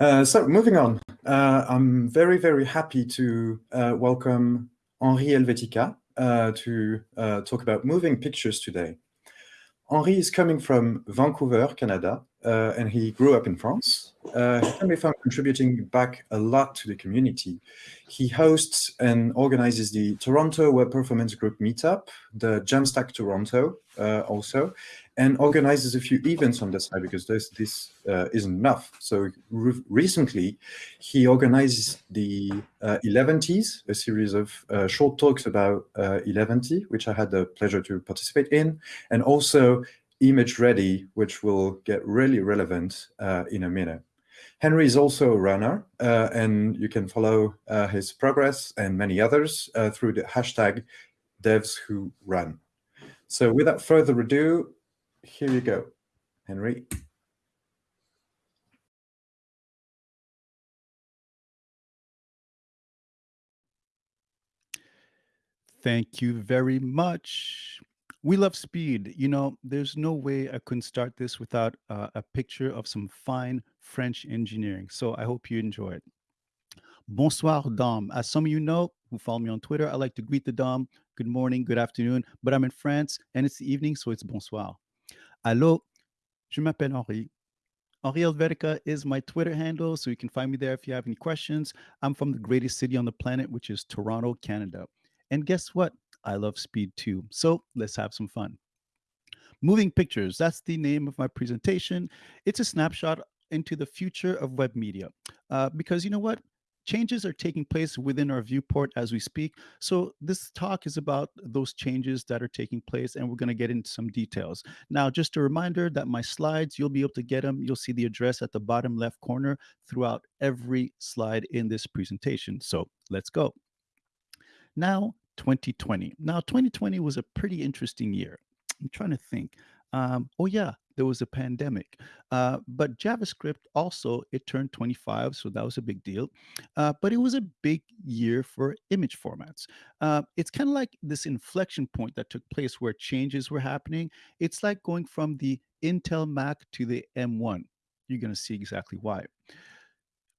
Uh, so moving on, uh, I'm very, very happy to uh, welcome Henri Helvetica uh, to uh, talk about moving pictures today. Henri is coming from Vancouver, Canada, uh, and he grew up in France. he can be found contributing back a lot to the community. He hosts and organizes the Toronto Web Performance Group Meetup, the Jamstack Toronto also, and organizes a few events on the side because this, this uh, isn't enough. So re recently, he organizes the uh, 11Ts, a series of uh, short talks about uh, 11ty, which I had the pleasure to participate in, and also Image Ready, which will get really relevant uh, in a minute. Henry is also a runner, uh, and you can follow uh, his progress and many others through the hashtag devs who run. So without further ado, here you go, Henry. Thank you very much. We love speed. You know, there's no way I couldn't start this without uh, a picture of some fine French engineering. So I hope you enjoy it. Bonsoir, Dom. As some of you know who follow me on Twitter, I like to greet the Dom. Good morning, good afternoon. But I'm in France and it's the evening, so it's bonsoir. Allô, je m'appelle Henri. Henri Helvetica is my Twitter handle, so you can find me there if you have any questions. I'm from the greatest city on the planet, which is Toronto, Canada. And guess what? I love speed too. So let's have some fun. Moving Pictures, that's the name of my presentation. It's a snapshot into the future of web media. Uh, because you know what? Changes are taking place within our viewport as we speak. So this talk is about those changes that are taking place and we're going to get into some details. Now, just a reminder that my slides, you'll be able to get them. You'll see the address at the bottom left corner throughout every slide in this presentation. So let's go. Now, 2020. Now, 2020 was a pretty interesting year. I'm trying to think. Um, oh yeah, there was a pandemic. Uh, but JavaScript also, it turned 25, so that was a big deal. Uh, but it was a big year for image formats. Uh, it's kind of like this inflection point that took place where changes were happening. It's like going from the Intel Mac to the M1. You're going to see exactly why.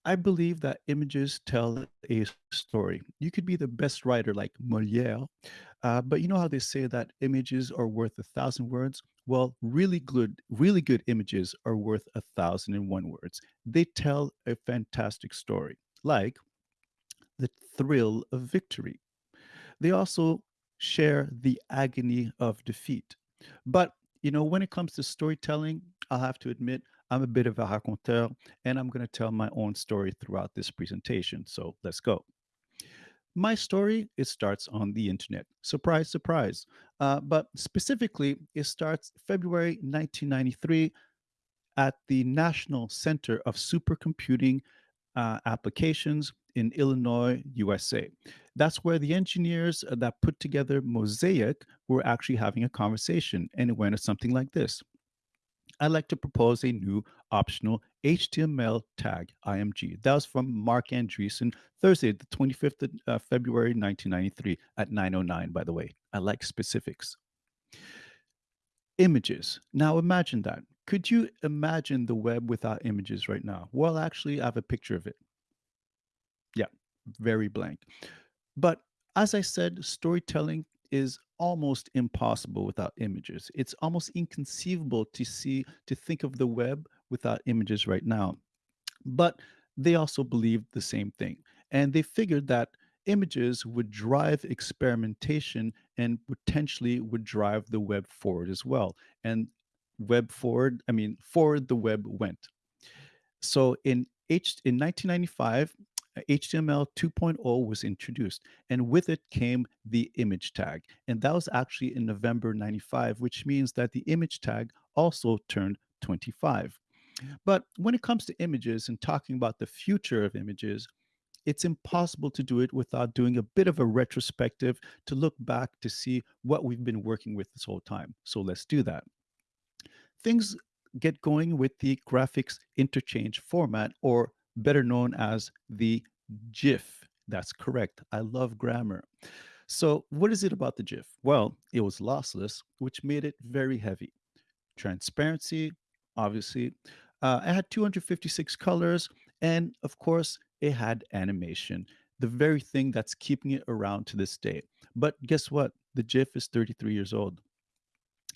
I believe that images tell a story. You could be the best writer like Molière, uh, but you know how they say that images are worth a thousand words? Well, really good, really good images are worth a thousand and one words. They tell a fantastic story, like the thrill of victory. They also share the agony of defeat. But you know, when it comes to storytelling, I'll have to admit I'm a bit of a raconteur, and I'm going to tell my own story throughout this presentation. So let's go. My story, it starts on the internet. Surprise, surprise. Uh, but specifically, it starts February 1993 at the National Center of Supercomputing uh, Applications in Illinois, USA. That's where the engineers that put together Mosaic were actually having a conversation, and it went something like this. I'd like to propose a new optional HTML tag, IMG. That was from Marc Andreessen, Thursday, the 25th of uh, February, 1993 at 9.09, by the way. I like specifics. Images. Now imagine that. Could you imagine the web without images right now? Well, actually, I have a picture of it. Yeah, very blank. But as I said, storytelling is almost impossible without images. It's almost inconceivable to see, to think of the web without images right now. But they also believed the same thing. And they figured that images would drive experimentation and potentially would drive the web forward as well. And web forward, I mean, forward the web went. So in H in 1995, Uh, HTML 2.0 was introduced, and with it came the image tag. And that was actually in November 95, which means that the image tag also turned 25. But when it comes to images and talking about the future of images, it's impossible to do it without doing a bit of a retrospective to look back to see what we've been working with this whole time. So let's do that. Things get going with the graphics interchange format, or better known as the GIF. That's correct. I love grammar. So, what is it about the GIF? Well, it was lossless, which made it very heavy. Transparency, obviously. Uh, it had 256 colors, And of course, it had animation, the very thing that's keeping it around to this day. But guess what? The GIF is 33 years old.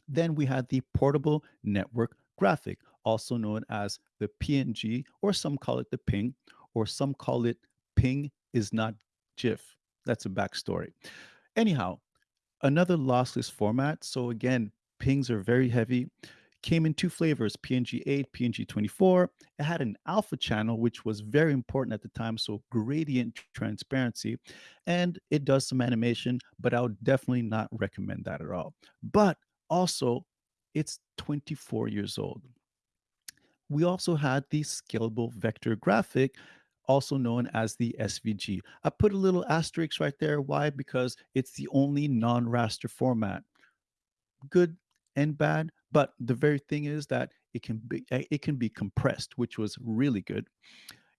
Then we had the portable network graphic, also known as the PNG, or some call it the ping, or some call it ping is not GIF. That's a backstory. Anyhow, another lossless format. So again, pings are very heavy. Came in two flavors, PNG 8, PNG 24. It had an alpha channel, which was very important at the time. So gradient transparency. And it does some animation, but I would definitely not recommend that at all. But also, it's 24 years old. We also had the scalable vector graphic, also known as the SVG. I put a little asterisk right there. Why? Because it's the only non raster format. Good and bad, but the very thing is that it can be eh, it can be compressed, which was really good.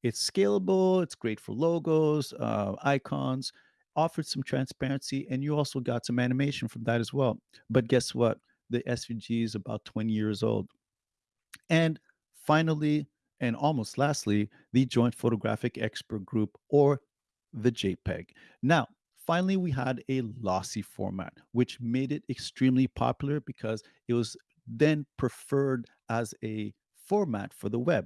It's scalable. It's great for logos, uh, icons. Offered some transparency, and you also got some animation from that as well. But guess what? The SVG is about 20 years old. And finally, and almost lastly, the Joint Photographic Expert Group or the JPEG. Now, finally, we had a lossy format, which made it extremely popular because it was then preferred as a format for the web.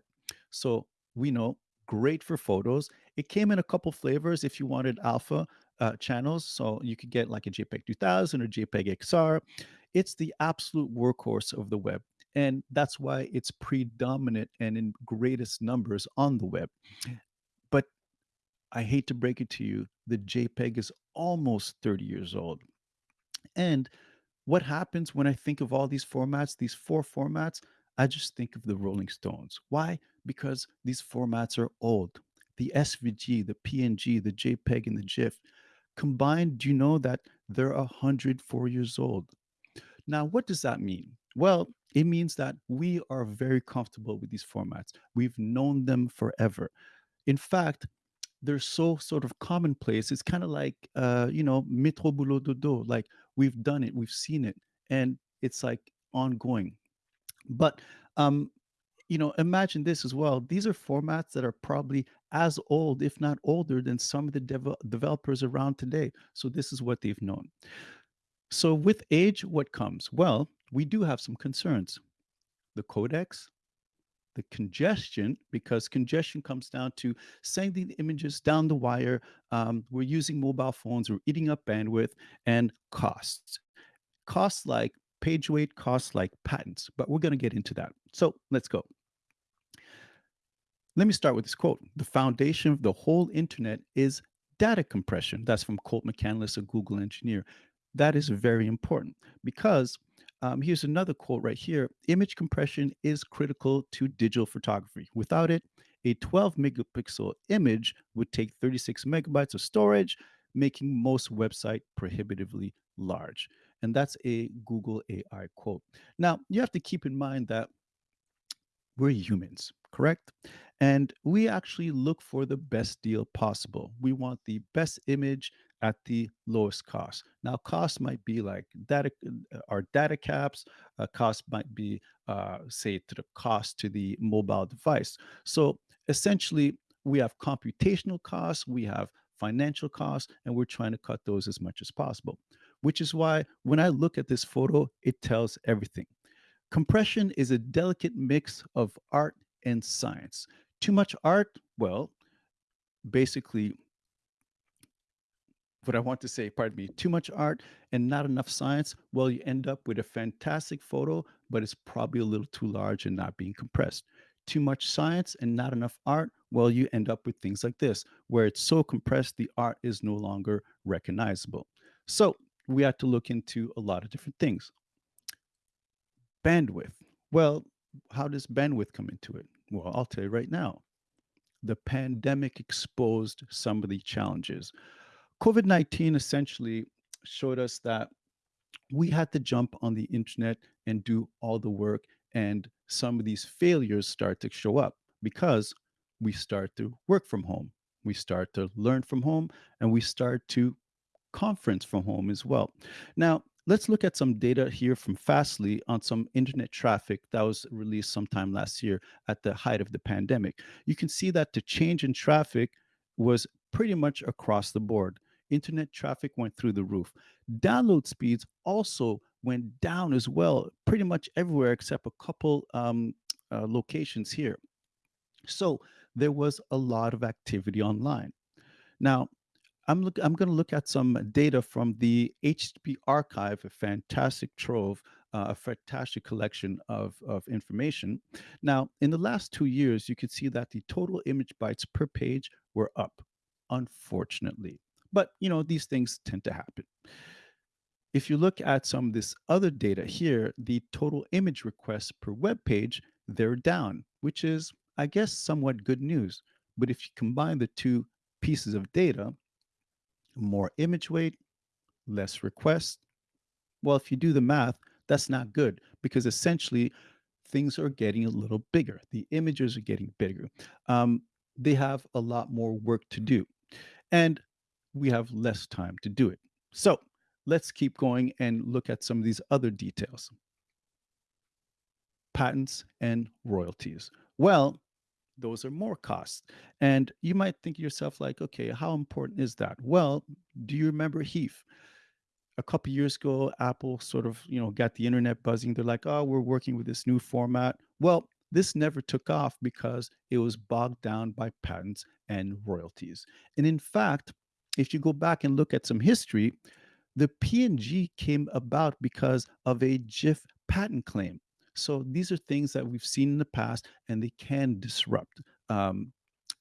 So we know great for photos. It came in a couple flavors if you wanted alpha uh, channels. So you could get like a JPEG 2000 or JPEG XR. It's the absolute workhorse of the web. And that's why it's predominant and in greatest numbers on the web. Mm-hmm. But I hate to break it to you, the JPEG is almost 30 years old. And what happens when I think of all these formats, these four formats? I just think of the Rolling Stones. Why? Because these formats are old. The SVG, the PNG, the JPEG, and the GIF combined, do you know that they're 104 years old? Now, what does that mean? Well, it means that we are very comfortable with these formats. We've known them forever. In fact, they're so sort of commonplace. It's kind of like, uh, you know, metro boulot dodo. Like we've done it, we've seen it, and it's like ongoing. But um, you know, imagine this as well. These are formats that are probably as old, if not older, than some of the dev- developers around today. So this is what they've known. So with age, what comes? Well, we do have some concerns. The codecs, the congestion, because congestion comes down to sending the images down the wire. Um, we're using mobile phones, we're eating up bandwidth, and costs. Costs like page weight, costs like patents, but we're going to get into that. So let's go. Let me start with this quote The foundation of the whole internet is data compression. That's from Colt McAnlis, a Google engineer. That is very important because um, here's another quote right here image compression is critical to digital photography. Without it, a 12 megapixel image would take 36 megabytes of storage, making most website prohibitively large. And that's a Google AI quote. Now, you have to keep in mind that we're humans, correct? And we actually look for the best deal possible. We want the best image at the lowest cost. Now, cost might be like data, uh, our data caps. Uh, cost might be, uh, say, to the cost to the mobile device. So essentially, we have computational costs, we have financial costs, and we're trying to cut those as much as possible. Which is why when I look at this photo, it tells everything. Compression is a delicate mix of art and science. Too much art, well, basically, what I want to say, pardon me, too much art and not enough science, well, you end up with a fantastic photo, but it's probably a little too large and not being compressed. Too much science and not enough art, well, you end up with things like this, where it's so compressed, the art is no longer recognizable. So we have to look into a lot of different things. Bandwidth. Well, how does bandwidth come into it? Well, I'll tell you right now. The pandemic exposed some of the challenges. COVID 19 essentially showed us that we had to jump on the internet and do all the work. And some of these failures start to show up because we start to work from home. We start to learn from home and we start to conference from home as well. Now, let's look at some data here from Fastly on some internet traffic that was released sometime last year at the height of the pandemic. You can see that the change in traffic was pretty much across the board. Internet traffic went through the roof. Download speeds also went down as well, pretty much everywhere except a couple um, uh, locations here. So there was a lot of activity online. Now, I'm look I'm going to look at some data from the HTTP archive, a fantastic trove, uh, a fantastic collection of, of information. Now, in the last two years, you can see that the total image bytes per page were up, unfortunately. But you know, these things tend to happen. If you look at some of this other data here, the total image requests per web page, they're down, which is, I guess, somewhat good news. But if you combine the two pieces of data, more image weight, less requests. Well, if you do the math, that's not good because essentially things are getting a little bigger. The images are getting bigger. Um, they have a lot more work to do, and we have less time to do it. So let's keep going and look at some of these other details. Patents and royalties. Well, those are more costs. And you might think to yourself, like, okay, how important is that? Well, do you remember HEIF? A couple years ago, Apple sort of, you know, got the internet buzzing. They're like, oh, we're working with this new format. Well, this never took off because it was bogged down by patents and royalties. And in fact, if you go back and look at some history, the PNG came about because of a GIF patent claim. So these are things that we've seen in the past, and they can disrupt um,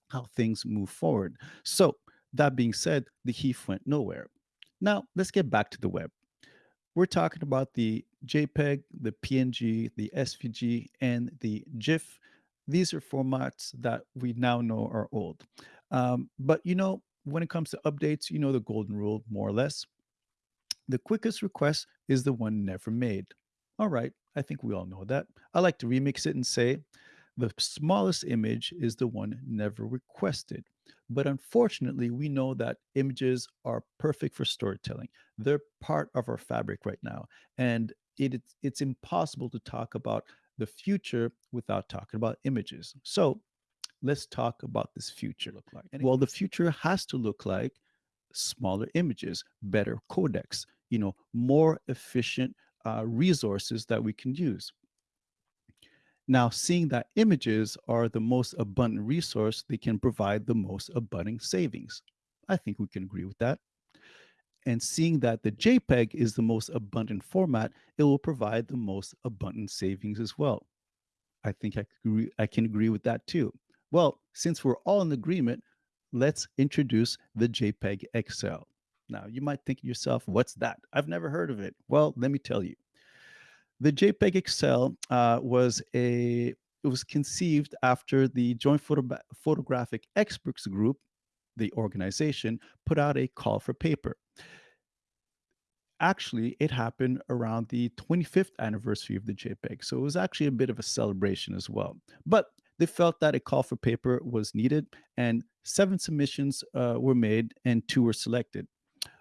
how things move forward. So that being said, the HEIF went nowhere. Now let's get back to the web. We're talking about the JPEG, the PNG, the SVG, and the GIF. These are formats that we now know are old. Um, but you know, when it comes to updates, you know the golden rule, more or less. The quickest request is the one never made. All right, I think we all know that. I like to remix it and say the smallest image is the one never requested. But unfortunately, we know that images are perfect for storytelling. They're part of our fabric right now. And it, it's impossible to talk about the future without talking about images. So let's talk about this future look like. Well, the future has to look like smaller images, better codecs, you know, more efficient uh, resources that we can use. Now, seeing that images are the most abundant resource, they can provide the most abundant savings. I think we can agree with that. And seeing that the JPEG is the most abundant format, it will provide the most abundant savings as well. I think I, agree, I can agree with that too. Well, since we're all in agreement, let's introduce the JPEG XL. Now, you might think to yourself, what's that? I've never heard of it. Well, let me tell you. The JPEG XL uh, was a it was conceived after the Joint Photo Photographic Experts Group, the organization, put out a call for paper. Actually, it happened around the 25th anniversary of the JPEG. So it was actually a bit of a celebration as well. But they felt that a call for paper was needed, and seven submissions uh, were made and two were selected.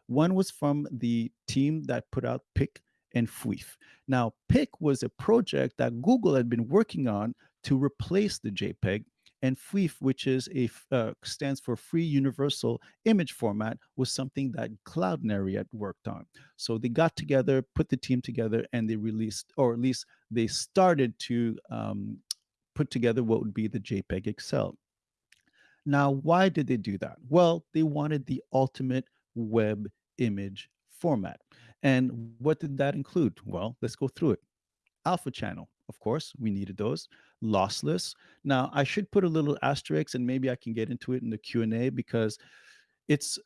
One was from the team that put out PIK and FUIF. Now, PIK was a project that Google had been working on to replace the JPEG, and FUIF, which is a uh, stands for Free Universal Image Format, was something that Cloudinary had worked on. So they got together, put the team together, and they released, or at least they started to um, put together what would be the JPEG XL. Now, why did they do that? Well, they wanted the ultimate web image format. And what did that include? Well, let's go through it. Alpha channel, of course, we needed those. Lossless. Now, I should put a little asterisk and maybe I can get into it in the Q&A because it's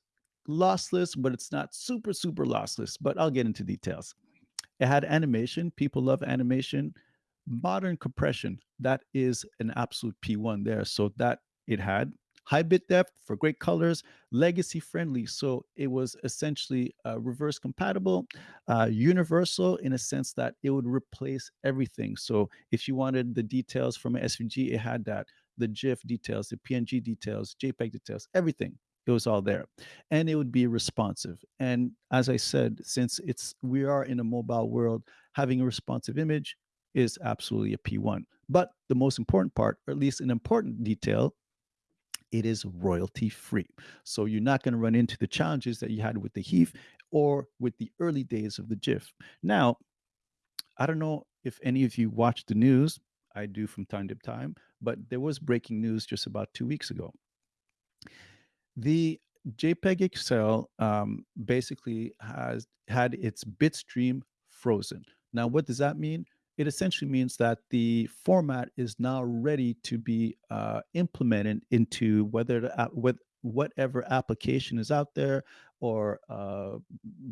lossless, but it's not super, super lossless, but I'll get into details. It had animation. People love animation. Modern compression, that is an absolute P1 there. So that it had high bit depth for great colors, legacy friendly. So it was essentially uh, reverse compatible, uh, universal in a sense that it would replace everything. So if you wanted the details from an SVG, it had that, the GIF details, the PNG details, JPEG details, everything. It was all there. And it would be responsive. And as I said, since it's we are in a mobile world, having a responsive image is absolutely a P1. But the most important part, or at least an important detail, it is royalty free. So you're not going to run into the challenges that you had with the HEIF or with the early days of the GIF. Now, I don't know if any of you watch the news. I do from time to time, but there was breaking news just about two weeks ago. The JPEG XL um, basically has had its bitstream frozen. Now, what does that mean? It essentially means that the format is now ready to be uh, implemented into whether the, app- with whatever application is out there or uh,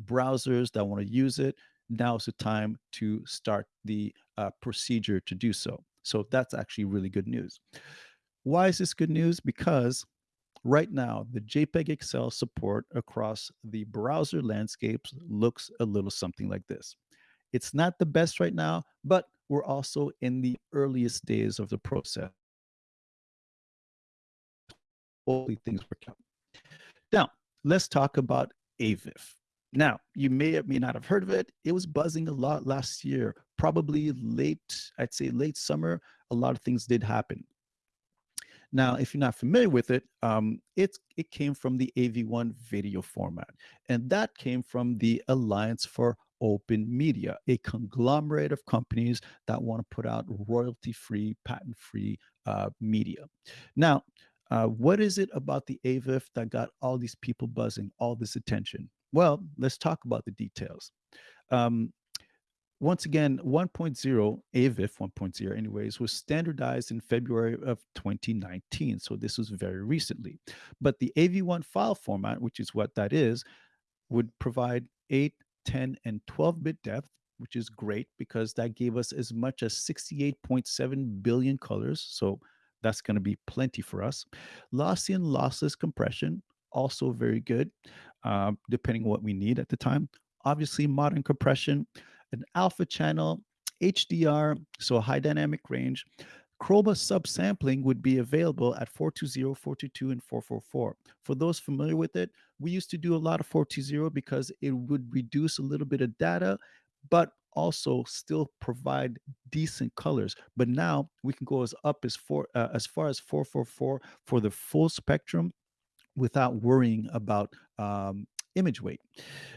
browsers that want to use it. Now is the time to start the uh, procedure to do so. So that's actually really good news. Why is this good news? Because Right now, the JPEG XL support across the browser landscapes looks a little something like this. It's not the best right now, but we're also in the earliest days of the process. Hopefully things work out. Now, let's talk about AVIF. Now, you may or may not have heard of it. It was buzzing a lot last year, probably late, I'd say late summer. A lot of things did happen. Now, if you're not familiar with it, um, it's, it came from the AV1 video format, and that came from the Alliance for Open Media, a conglomerate of companies that want to put out royalty-free, patent-free uh, media. Now, uh, what is it about the AVIF that got all these people buzzing, all this attention? Well, let's talk about the details. Um, once again, 1.0, AVIF 1.0 anyways, was standardized in February of 2019. So this was very recently. But the AV1 file format, which is what that is, would provide 8, 10, and 12-bit depth, which is great because that gave us as much as 68.7 billion colors. So that's going to be plenty for us. Lossy and lossless compression, also very good, uh, depending on what we need at the time. Obviously, modern compression, an alpha channel, HDR, so high dynamic range. Chroma subsampling would be available at 420, 422, and 444. For those familiar with it, we used to do a lot of 420 because it would reduce a little bit of data, but also still provide decent colors. But now we can go as up as four, uh, as far as 444 for the full spectrum without worrying about um, image weight.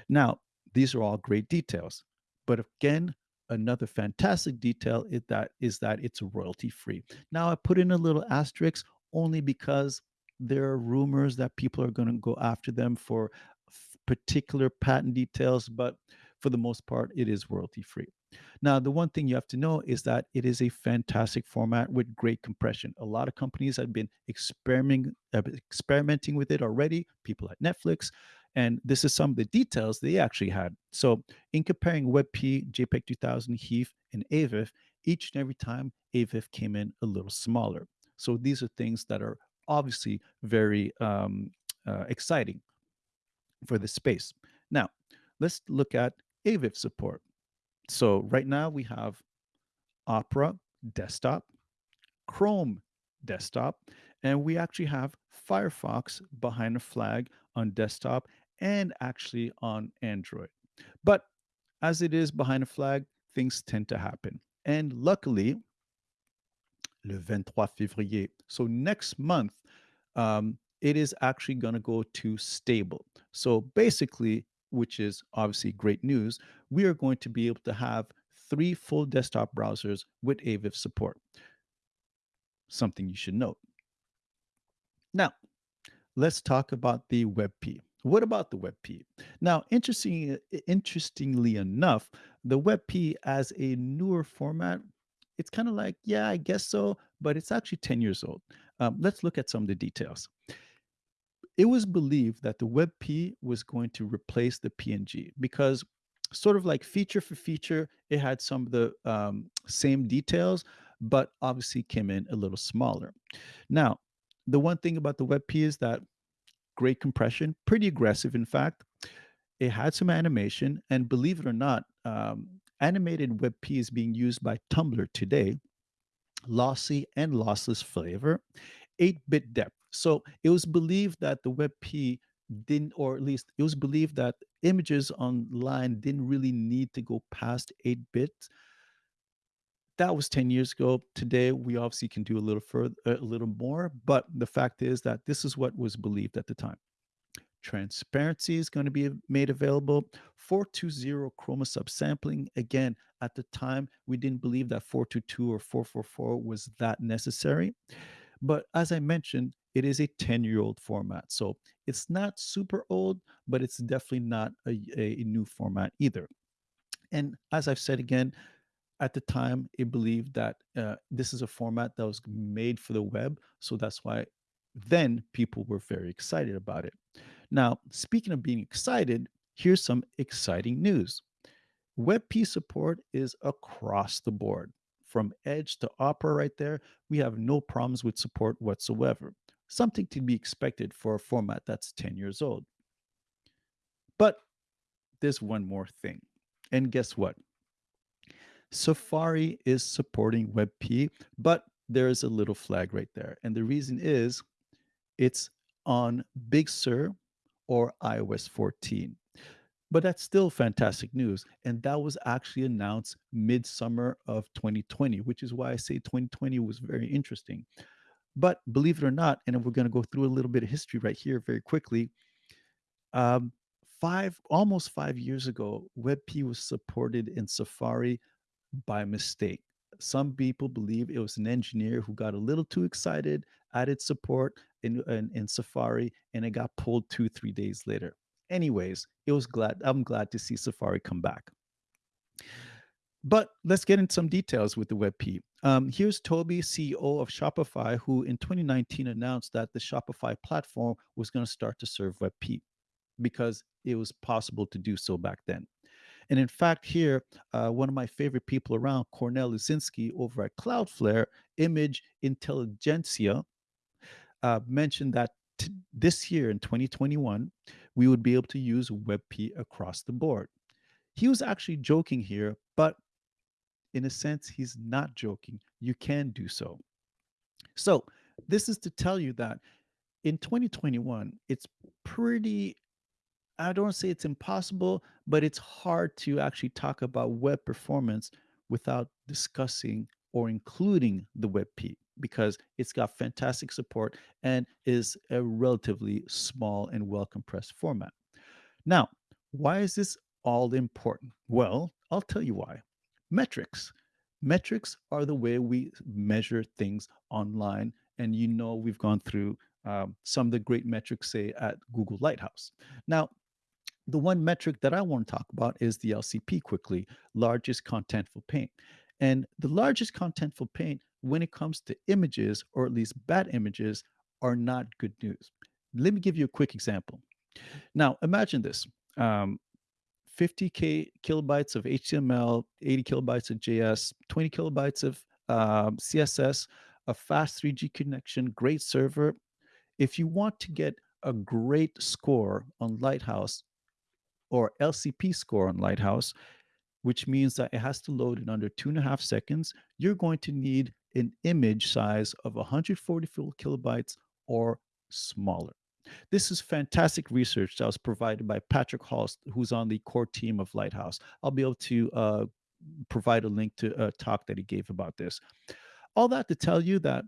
Now, these are all great details. But again, another fantastic detail is that is that it's royalty free. Now I put in a little asterisk only because there are rumors that people are going to go after them for particular patent details, but for the most part, it is royalty free. Now, the one thing you have to know is that it is a fantastic format with great compression. A lot of companies have been experimenting, experimenting with it already, people at Netflix, and this is some of the details they actually had. So in comparing WebP, JPEG 2000, HEIF, and AVIF, each and every time AVIF came in a little smaller. So these are things that are obviously very um, uh, exciting for the space. Now, let's look at AVIF support. So right now we have Opera desktop, Chrome desktop, and we actually have Firefox behind a flag on desktop and actually on Android. But as it is behind a flag, things tend to happen. And luckily, le 23 février, so next month, um, it is actually going to go to stable. So basically, which is obviously great news, we are going to be able to have three full desktop browsers with AVIF support. Something you should note. Now, let's talk about the WebP. What about the WebP? Now, interesting, interestingly enough, the WebP as a newer format, it's kind of like, yeah, I guess so, but it's actually 10 years old. Um, let's look at some of the details. It was believed that the WebP was going to replace the PNG because sort of like feature for feature, it had some of the um, same details, but obviously came in a little smaller. Now, the one thing about the WebP is that great compression, pretty aggressive, in fact. It had some animation, and believe it or not, um, animated WebP is being used by Tumblr today. Lossy and lossless flavor, 8 bit depth. So it was believed that the WebP didn't, or at least it was believed that images online didn't really need to go past 8 bits. That was 10 years ago. Today, we obviously can do a little further, a little more, but the fact is that this is what was believed at the time. Transparency is going to be made available. 420 chroma subsampling. Again, at the time, we didn't believe that 422 or 444 was that necessary. But as I mentioned, it is a 10 year old format. So it's not super old, but it's definitely not a, a new format either. And as I've said again, at the time, it believed that uh, this is a format that was made for the web. So that's why then people were very excited about it. Now, speaking of being excited, here's some exciting news. WebP support is across the board. From Edge to Opera, right there, we have no problems with support whatsoever. Something to be expected for a format that's 10 years old. But there's one more thing. And guess what? Safari is supporting WebP, but there is a little flag right there. And the reason is it's on Big Sur or iOS 14. But that's still fantastic news. And that was actually announced midsummer of 2020, which is why I say 2020 was very interesting. But believe it or not, and we're going to go through a little bit of history right here very quickly. Um, five, almost five years ago, WebP was supported in Safari by mistake. Some people believe it was an engineer who got a little too excited, added support in, in, in Safari, and it got pulled two, three days later. Anyways, it was glad. I'm glad to see Safari come back. But let's get into some details with the WebP. Um, here's Toby, CEO of Shopify, who in 2019 announced that the Shopify platform was going to start to serve WebP because it was possible to do so back then. And in fact, here, uh, one of my favorite people around, Kornel Lesiński over at Cloudflare, Image Intelligentsia, uh, mentioned that this year in 2021, we would be able to use WebP across the board. He was actually joking here, but in a sense, he's not joking. You can do so. So, this is to tell you that in 2021, it's pretty I don't say it's impossible, but it's hard to actually talk about web performance without discussing or including the WebP because it's got fantastic support and is a relatively small and well compressed format. Now, why is this all important? Well, I'll tell you why. Metrics. Metrics are the way we measure things online. And you know, we've gone through um, some of the great metrics, say at Google Lighthouse. Now, the one metric that I want to talk about is the LCP quickly, largest contentful paint. And the largest contentful paint, when it comes to images, or at least bad images, are not good news. Let me give you a quick example. Now, imagine this um, 50K kilobytes of HTML, 80 kilobytes of JS, 20 kilobytes of um, CSS, a fast 3G connection, great server. If you want to get a great score on Lighthouse, or LCP score on Lighthouse, which means that it has to load in under two and a half seconds, you're going to need an image size of 144 kilobytes or smaller. This is fantastic research that was provided by Patrick Hulce, who's on the core team of Lighthouse. I'll be able to uh, provide a link to a talk that he gave about this. All that to tell you that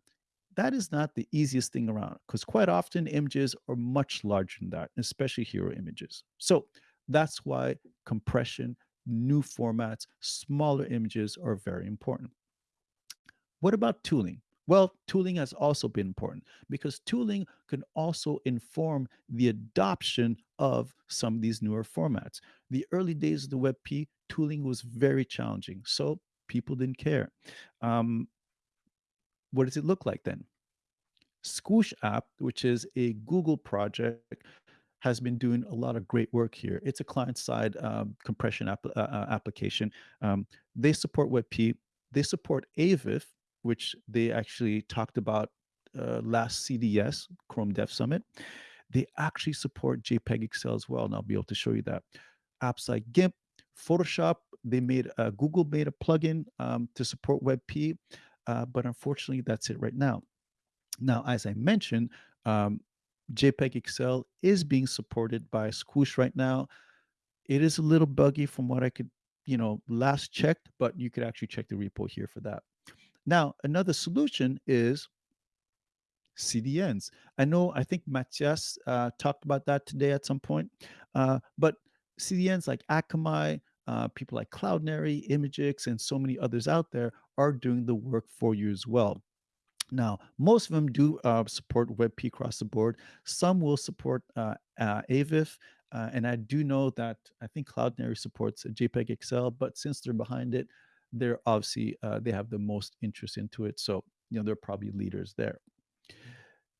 that is not the easiest thing around because quite often images are much larger than that, especially hero images. So that's why compression, new formats, smaller images are very important. What about tooling? Well, tooling has also been important because tooling can also inform the adoption of some of these newer formats. The early days of the WebP, tooling was very challenging, so people didn't care. Um, what does it look like then? Squoosh app, which is a Google project has been doing a lot of great work here. It's a client-side um, compression app, uh, uh, application. Um, they support WebP. They support AVIF, which they actually talked about uh, last CDS, Chrome Dev Summit. They actually support JPEG XL as well, and I'll be able to show you that. Apps like GIMP, Photoshop, they made uh, Google made a plugin um, to support WebP, uh, but unfortunately, that's it right now. Now, as I mentioned, Um, JPEG XL is being supported by Squoosh right now. It is a little buggy from what I could, you know, last checked, but you could actually check the repo here for that. Now, another solution is CDNs. I know, I think Matthias uh, talked about that today at some point, uh, but CDNs like Akamai, uh, people like Cloudinary, imgix, and so many others out there are doing the work for you as well. Now, most of them do uh, support WebP across the board. Some will support uh, uh, AVIF, uh, and I do know that I think Cloudinary supports JPEG XL, but since they're behind it, they're obviously uh, they have the most interest into it. So you know they're probably leaders there.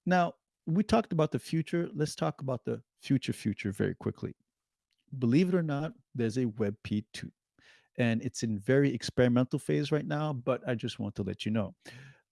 Now we talked about the future. Let's talk about the future future very quickly. Believe it or not, there's a WebP2, and it's in very experimental phase right now. But I just want to let you know.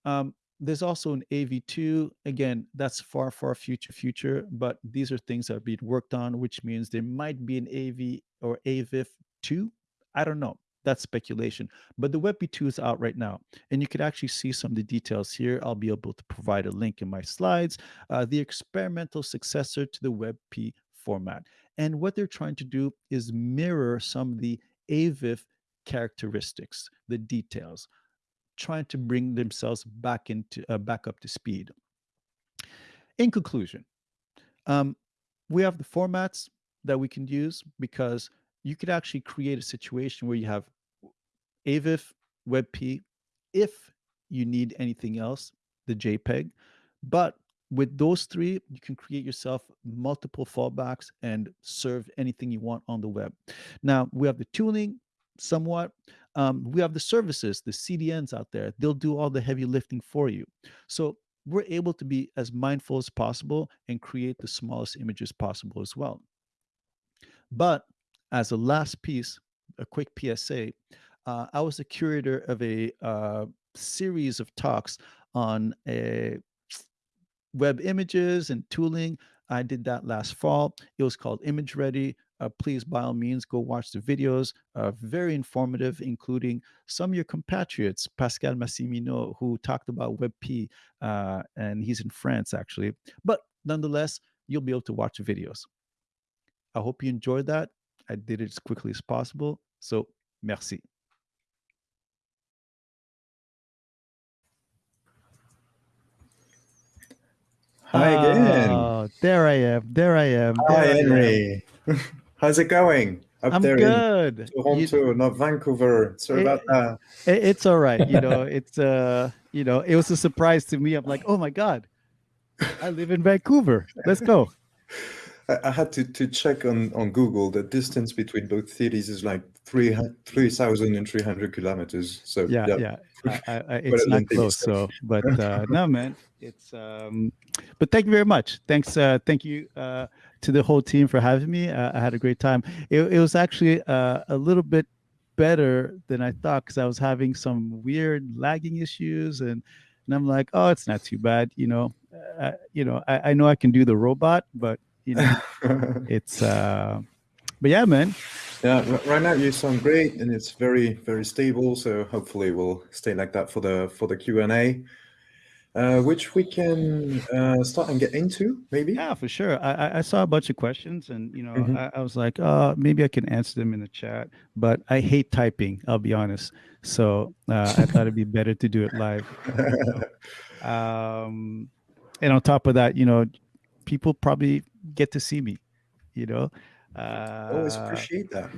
Um, there's also an AV2. Again, that's far, far future, future, but these are things that are being worked on, which means there might be an AV or AVIF 2. I don't know. That's speculation. But the WebP2 is out right now. And you can actually see some of the details here. I'll be able to provide a link in my slides. Uh, the experimental successor to the WebP format. And what they're trying to do is mirror some of the AVIF characteristics, the details trying to bring themselves back into uh, back up to speed. In conclusion, um, we have the formats that we can use because you could actually create a situation where you have AVIF, WebP, if you need anything else, the JPEG. But with those three, you can create yourself multiple fallbacks and serve anything you want on the web. Now, we have the tooling somewhat. Um, we have the services, the CDNs out there. They'll do all the heavy lifting for you. So we're able to be as mindful as possible and create the smallest images possible as well. But as a last piece, a quick PSA, uh, I was the curator of a uh, series of talks on a web images and tooling. I did that last fall. It was called Image Ready uh, please by all means go watch the videos. Uh, very informative, including some of your compatriots, Pascal Massimino, who talked about WebP, uh, and he's in France actually. But nonetheless, you'll be able to watch the videos. I hope you enjoyed that. I did it as quickly as possible. So, merci. Hi again. Oh, there I am. There I am. There Hi, I am. How's it going up I'm there good. in Toronto, You- not Vancouver? Sorry Eh, about that. it- it's all right. You know, it's uh, you know, it was a surprise to me. I'm like, oh my god, I live in Vancouver. Let's go. I, I had to, to check on, on Google. The distance between both cities is like 3,300 kilometers. So Yeah, yeah. I, I, I- it's not close. So, but uh, no, man, it's um, but thank you very much. Thanks, uh, thank you uh, to the whole team for having me. Uh, I had a great time. It, it was actually uh, a little bit better than I thought because I was having some weird lagging issues and. And I'm like, oh, it's not too bad, you know. Uh, you know, I, I know I can do the robot, but you know, it's uh but yeah man yeah, right now you sound great and it's very, very stable. So hopefully we'll stay like that for the for the Q&A, uh, which we can uh, start and get into maybe. yeah for sure i i- i saw a bunch of questions and you know Mhm. I, I was like uh maybe i can answer them in the chat but i hate typing i'll be honest so uh, i thought it'd be better to do it live um and on top of that you know people probably get to see me you know uh Always appreciate that.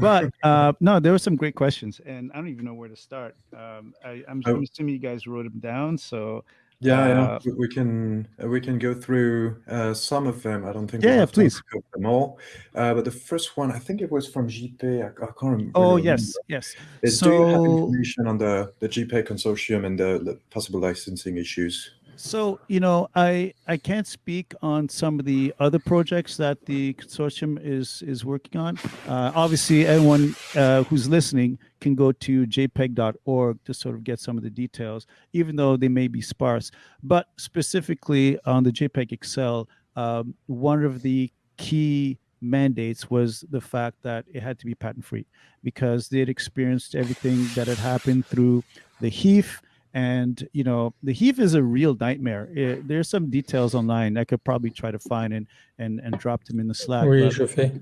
but uh, no, there were some great questions, and I don't even know where to start. Um, I, I'm, Oh. I'm assuming you guys wrote them down. So Yeah, yeah. Uh, we- we can uh, we can go through uh, some of them. I don't think Yeah, yeah, please. go them all. Uh, but the first one, I think it was from JP. I, I can't rem- oh yes, remember. yes. Is, do you have information on the the JPEG consortium and the, the possible licensing issues? So you know, I I can't speak on some of the other projects that the consortium is is working on. Uh, obviously, anyone uh, who's listening can go to jpeg.org to sort of get some of the details, even though they may be sparse. But specifically on the JPEG XL, um, one of the key mandates was the fact that it had to be patent free because they had experienced everything that had happened through the HEIF and you know the HEIF is a real nightmare it, there's some details online i could probably try to find and and and drop them in the slack oui, je fais.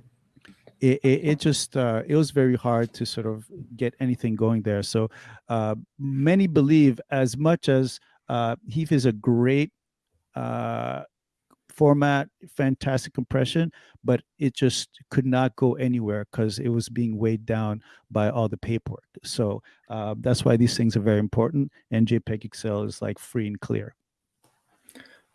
It, it, it, just uh, it was very hard to sort of get anything going there so uh, many believe as much as uh, HEIF is a great uh, format, fantastic compression, but it just could not go anywhere because it was being weighed down by all the paperwork. So uh, that's why these things are very important. And JPEG XL is like free and clear.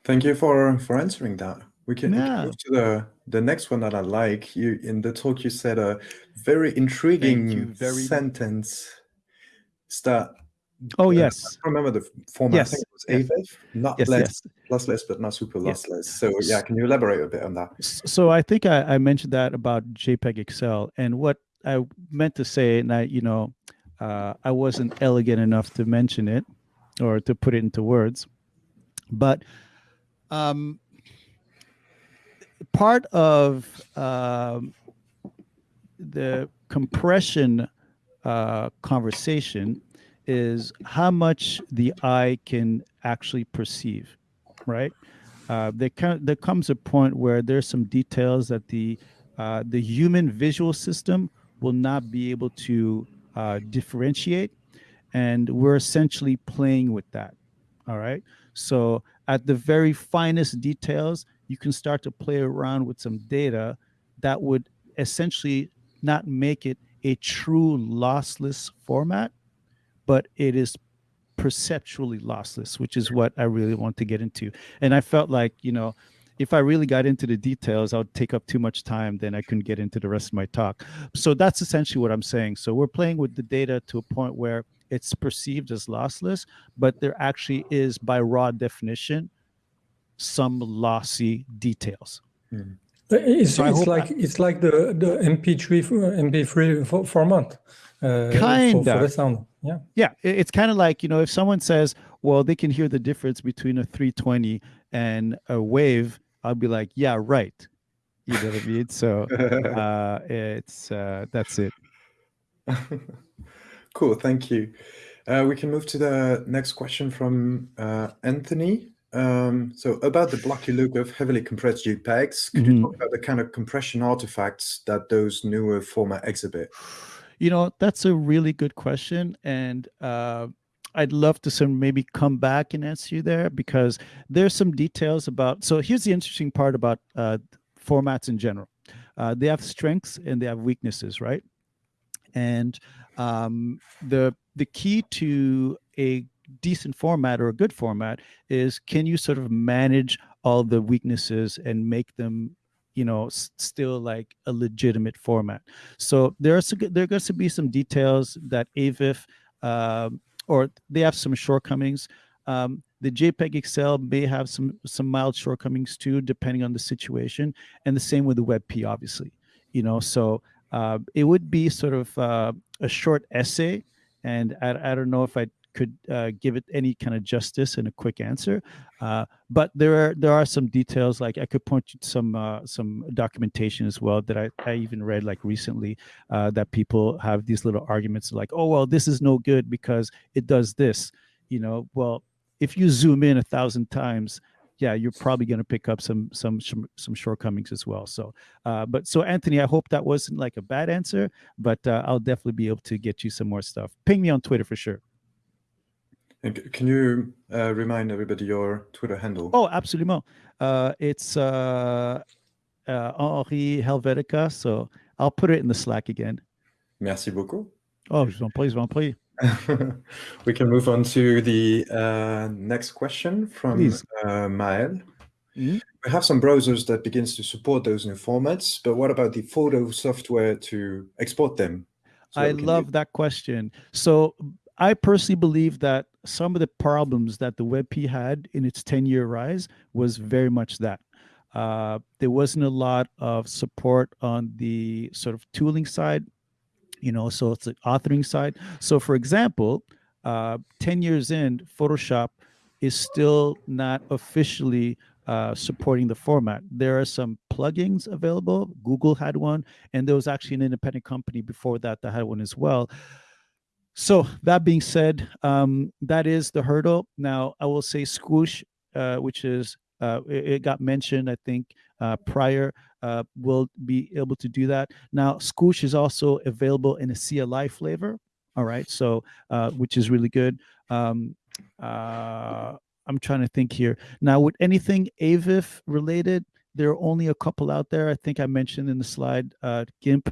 Thank you for for answering that. We can, yeah. move to the the next one that I like. You in the talk you said a very intriguing very sentence. Start Oh yes, I remember the format. Yes. I think it was AVIF, not yes, less, yes. lossless, but not super lossless. Yes. So yeah, can you elaborate a bit on that? So I think I, I mentioned that about JPEG XL, and what I meant to say, and I, you know, uh, I wasn't elegant enough to mention it or to put it into words, but um, part of um, the compression uh, conversation is how much the eye can actually perceive, right? Uh, there, can, there comes a point where there's some details that the uh, the human visual system will not be able to uh, differentiate, and we're essentially playing with that. All right. So at the very finest details, you can start to play around with some data that would essentially not make it a true lossless format, but it is perceptually lossless, which is what I really want to get into. And I felt like, you know, if I really got into the details, I would take up too much time, then I couldn't get into the rest of my talk. So that's essentially what I'm saying. So we're playing with the data to a point where it's perceived as lossless, but there actually is, by raw definition, some lossy details. Mm. It's, so it's like I, it's like the the MP3 MP3 format. Uh, kind for, the sound. Yeah. Yeah. It's kind of like, you know, if someone says, well, they can hear the difference between a 320 and a wave, I'll be like, yeah, right. You know what I mean? So uh, it's uh, that's it. cool. Thank you. Uh, we can move to the next question from uh, Anthony. Um, so about the blocky look of heavily compressed JPEGs, could mm -hmm. you mm-hmm. talk about the kind of compression artifacts that those newer format exhibit? You know, that's a really good question. And uh, I'd love to some maybe come back and answer you there because there's some details about. So here's the interesting part about uh, formats in general. Uh, they have strengths and they have weaknesses, right? And um, the the key to a decent format or a good format is can you sort of manage all the weaknesses and make them you know still like a legitimate format? So there's there going to be some details that avif um, or they have some shortcomings. Um, the jpeg xl may have some some mild shortcomings too depending on the situation and the same with the webp obviously you know? So uh, it would be sort of uh, a short essay and I, I don't know if I could uh, give it any kind of justice in a quick answer. Uh, but there are there are some details like I could point you to some uh, some documentation as well that I, I even read like recently uh, that people have these little arguments like oh well this is no good because it does this you know well if you zoom in a thousand times yeah, you're probably going to pick up some some some shortcomings as well. So, uh, but so Anthony, I hope that wasn't like a bad answer, but uh, I'll definitely be able to get you some more stuff. Ping me on Twitter for sure. And can you uh, remind everybody your Twitter handle? Oh, absolutely. Uh, it's uh, uh, Henri Helvetica. So I'll put it in the Slack again. Merci beaucoup. Oh, je vous en prie, je vous en prie. we can move on to the uh, next question from uh, Maël. Mm -hmm. We have some browsers that begins to support those new formats, but what about the photo software to export them? So I love that question. So I personally believe that some of the problems that the WebP had in its 10 year rise was very much that. Uh, there wasn't a lot of support on the sort of tooling side, you know, so it's the authoring side. So, for example, uh, 10 years in, Photoshop is still not officially uh, supporting the format. There are some plugins available. Google had one, and there was actually an independent company before that that had one as well so that being said, um, that is the hurdle. Now I will say Squoosh, uh, which is uh, it, it, got mentioned, I think, uh, prior, uh, will be able to do that. Now Squoosh is also available in a CLI flavor. All right, so uh, which is really good. Um, uh, I'm trying to think here. Now, with anything AVIF related, there are only a couple out there. I think I mentioned in the slide, GIMP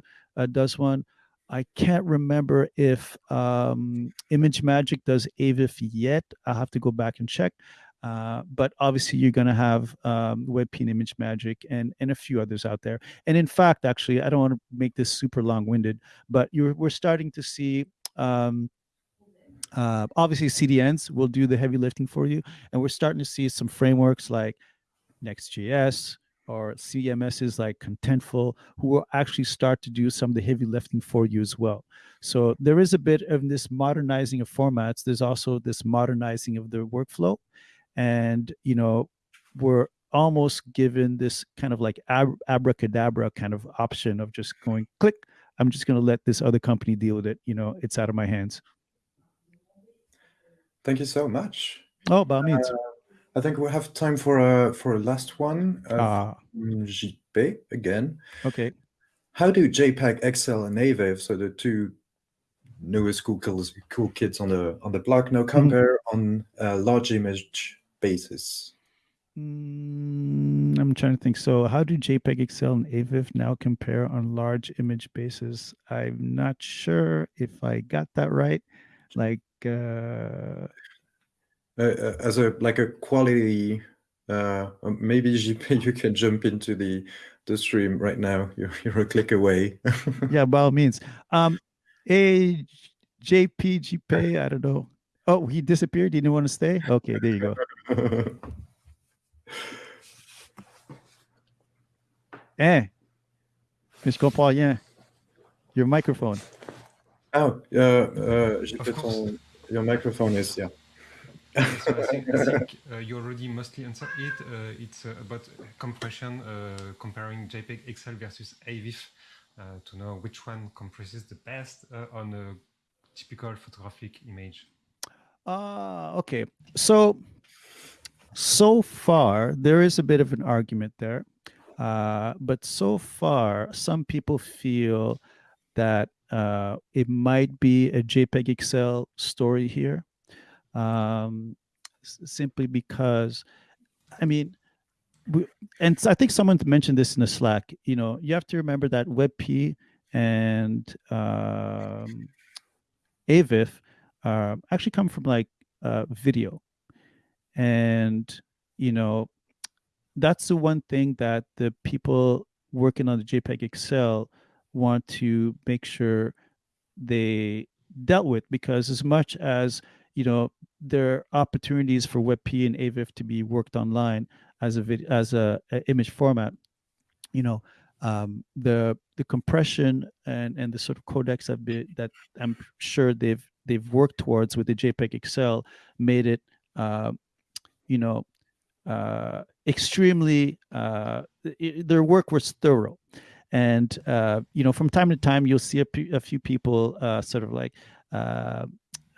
does one. I can't remember if um, ImageMagick does AVIF yet. I'll have to go back and check. Uh, but obviously, you're going to have um, WebP and ImageMagick and, and a few others out there. And in fact, actually, I don't want to make this super long-winded, but you're, we're starting to see um, uh, obviously CDNs will do the heavy lifting for you, and we're starting to see some frameworks like Next.js, or CMSs like Contentful who will actually start to do some of the heavy lifting for you as well. So there is a bit of this modernizing of formats. There's also this modernizing of the workflow. And, you know, we're almost given this kind of like ab abracadabra kind of option of just going click. I'm just going to let this other company deal with it. You know, it's out of my hands. Thank you so much. Oh, by all means. Uh, I think we have time for a for a last one. Uh, JP again. Okay. How do JPEG XL and AVIF, so the two newest cool kids, cool kids on the on the block, now mm-hmm. compare mm. on a large image basis? Mm, I'm trying to think. So, how do JPEG XL and AVIF now compare on large image basis? I'm not sure if I got that right. Like, uh, uh, uh, as a like a quality uh, um, maybe JP, you can jump into the the stream right now. You're, you're a click away. yeah, by all means. Um, a JP GP, I don't know. Oh, he disappeared. He didn't want to stay. Okay, there you go. eh, je comprends rien. Your microphone. Oh, uh, uh, your microphone is yeah so I think, uh, you already mostly answered it. Uh, it's uh, about compression, uh, comparing JPEG XL versus AVIF uh, to know which one compresses the best uh, on a typical photographic image. Ah, okay. So, so far, there is a bit of an argument there. but so far, some people feel that it might be a JPEG XL story here um, simply because, I mean, we, and I think someone mentioned this in the Slack. You know, you have to remember that WebP and um, AVIF uh, actually come from like uh, video, and you know, that's the one thing that the people working on the JPEG XL want to make sure they dealt with because as much as you know there are opportunities for WebP and AVIF to be worked online as a vid, as a, a, image format. You know, um, the the compression and and the sort of codecs that be, that I'm sure they've they've worked towards with the JPEG XL made it, uh, you know, uh, extremely. Uh, it, their work was thorough, and uh, you know, from time to time you'll see a, few people uh, sort of like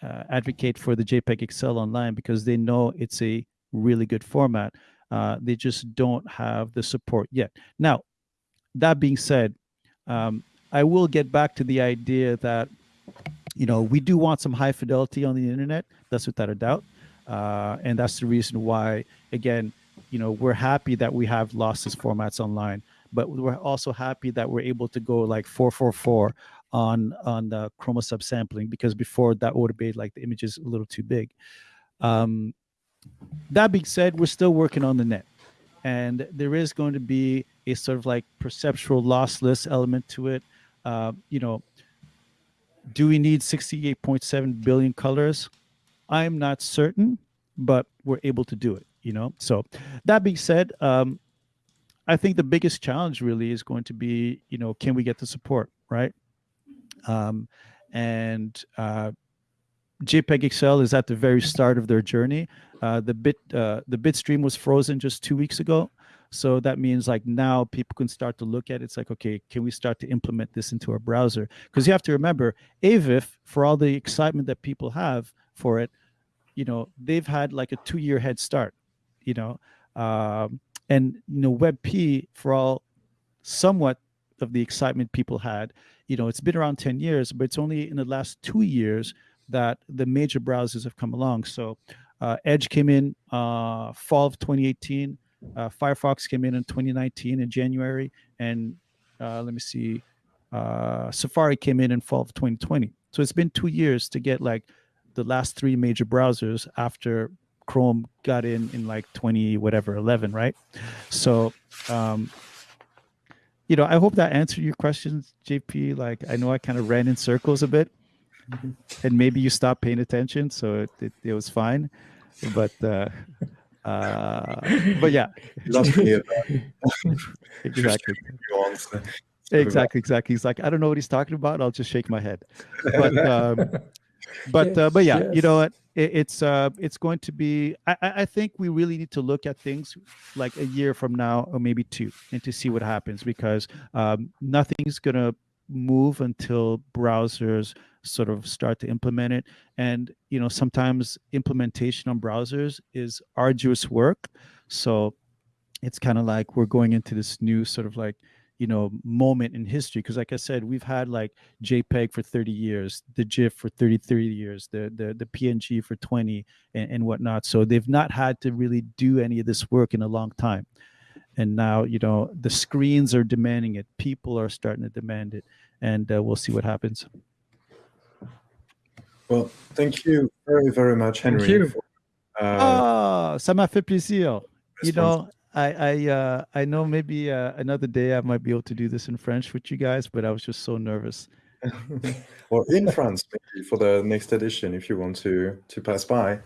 uh, advocate for the JPEG XL online because they know it's a really good format. Uh, they just don't have the support yet. Now, that being said, um, I will get back to the idea that you know we do want some high fidelity on the internet. That's without a doubt, uh, and that's the reason why, again, you know, we're happy that we have losses formats online, but we're also happy that we're able to go like 444 on on the chroma subsampling because before that would have made like the images a little too big. Um, that being said, we're still working on the net, and there is going to be a sort of like perceptual lossless element to it. Uh, you know, do we need 68.7 billion colors? I'm not certain, but we're able to do it. You know, so that being said, um, I think the biggest challenge really is going to be, you know, can we get the support, right? Um, and uh, JPEG XL is at the very start of their journey. Uh, the bit uh, the bit stream was frozen just two weeks ago, So that means like now people can start to look at it. It's like, okay, can we start to implement this into our browser? Because you have to remember, AVIF, for all the excitement that people have for it, you know, they've had like a two-year head start, you know, um, and you know, WebP for all somewhat of the excitement people had, you know, it's been around 10 years, but it's only in the last two years that the major browsers have come along. So uh, Edge came in uh, fall of 2018. Uh, Firefox came in in 2019 in January, and uh, let me see, uh, Safari came in in fall of 2020. So it's been two years to get like the last three major browsers after Chrome got in in like 20 whatever 11, right? So, um, you know, I hope that answered your questions, JP. Like I know I kind of ran in circles a bit, and maybe you stopped paying attention, so it, it, it was fine. But uh, uh, but yeah, exactly. Exactly, exactly. He's like, I don't know what he's talking about. I'll just shake my head. But um, but uh, but yeah, yes. you know what? It, it's uh, it's going to be. I, I think we really need to look at things like a year from now, or maybe two, and to see what happens because um, nothing's gonna move until browsers sort of start to implement it and you know sometimes implementation on browsers is arduous work so it's kind of like we're going into this new sort of like you know moment in history because like i said we've had like jpeg for 30 years the gif for 30 30 years the the, the png for 20 and, and whatnot. So they've not had to really do any of this work in a long time. And now you know the screens are demanding it. People are starting to demand it. And uh, we'll see what happens. Well thank you very very much Henri thank you. For, uh, oh ça m'a fait plaisir. you know I I uh, I know maybe uh, another day I might be able to do this in French with you guys, but I was just so nervous. or in France, maybe for the next edition, if you want to to pass by.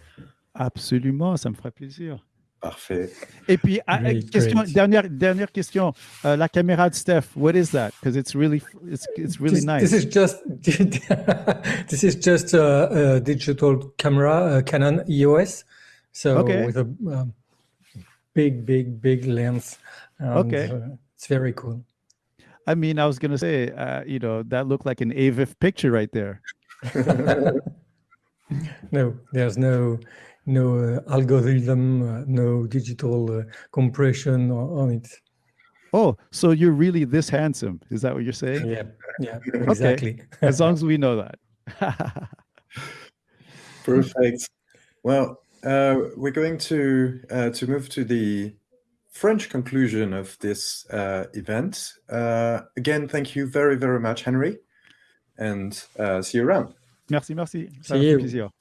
Absolument, ça me ferait plaisir. Parfait. Et puis, ah, great, question, great. dernière, dernière question. Uh, la caméra de Steph, what is that? Because it's really, it's, it's really this, nice. This is just, this is just a, a digital camera, a Canon EOS. So okay. with a um, big, big, big lens. And, okay. Uh, it's very cool. I mean, I was going to say, uh, you know, that looked like an AVIF picture right there. no, there's no no uh, algorithm, uh, no digital uh, compression on it. Oh, so you're really this handsome? Is that what you're saying? Yeah, yeah, exactly. Okay. as long as we know that. Perfect. Well, uh, we're going to uh, to move to the French conclusion of this uh, event. again, thank you very, very much, Henri, and see you around. Merci, merci. See you.